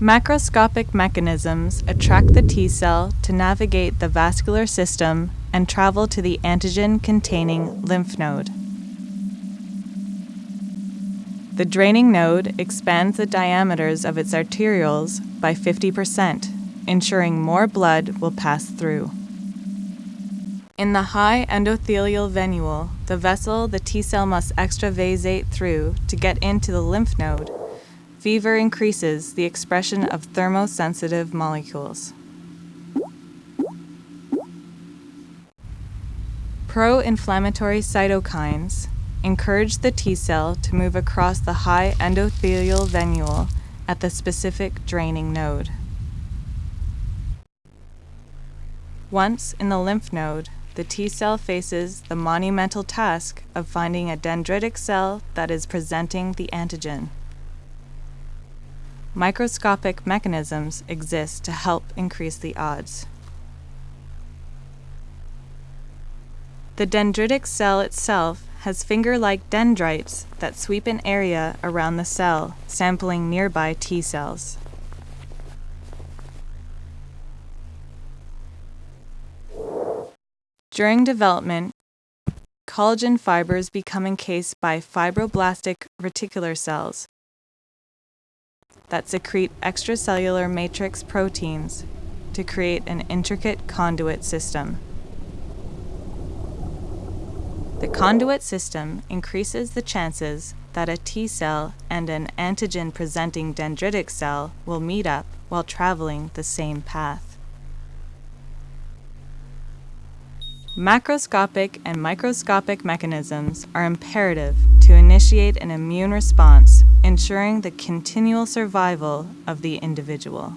Macroscopic mechanisms attract the T cell to navigate the vascular system and travel to the antigen-containing lymph node. The draining node expands the diameters of its arterioles by 50%, ensuring more blood will pass through. In the high endothelial venule, the vessel the T cell must extravasate through to get into the lymph node, fever increases the expression of thermosensitive molecules. Pro-inflammatory cytokines encourage the T cell to move across the high endothelial venule at the specific draining node. Once in the lymph node, the T cell faces the monumental task of finding a dendritic cell that is presenting the antigen microscopic mechanisms exist to help increase the odds. The dendritic cell itself has finger-like dendrites that sweep an area around the cell, sampling nearby T cells. During development, collagen fibers become encased by fibroblastic reticular cells, that secrete extracellular matrix proteins to create an intricate conduit system. The conduit system increases the chances that a T cell and an antigen-presenting dendritic cell will meet up while traveling the same path. Macroscopic and microscopic mechanisms are imperative to initiate an immune response ensuring the continual survival of the individual.